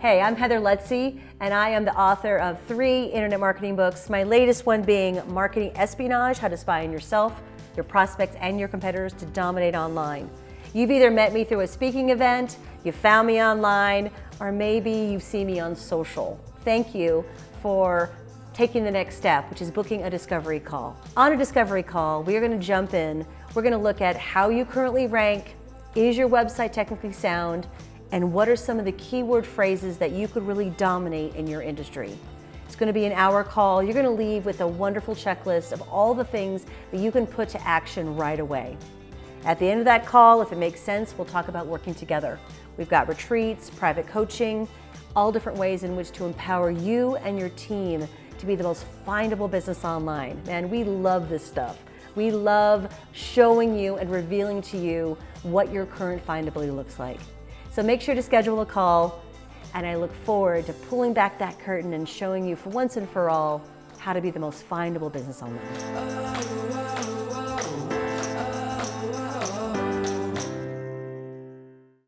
Hey, I'm Heather Lutze, and I am the author of three internet marketing books. My latest one being Marketing Espionage, How to Spy on Yourself, Your Prospects, and Your Competitors to Dominate Online. You've either met me through a speaking event, you found me online, or maybe you've seen me on social. Thank you for taking the next step, which is booking a discovery call. On a discovery call, we are going to jump in. We're going to look at how you currently rank, is your website technically sound, and what are some of the keyword phrases that you could really dominate in your industry. It's going to be an hour call. You're going to leave with a wonderful checklist of all the things that you can put to action right away. At the end of that call, if it makes sense, we'll talk about working together. We've got retreats, private coaching, all different ways in which to empower you and your team to be the most findable business online. Man, we love this stuff. We love showing you and revealing to you what your current findability looks like. So make sure to schedule a call and I look forward to pulling back that curtain and showing you for once and for all how to be the most findable business online.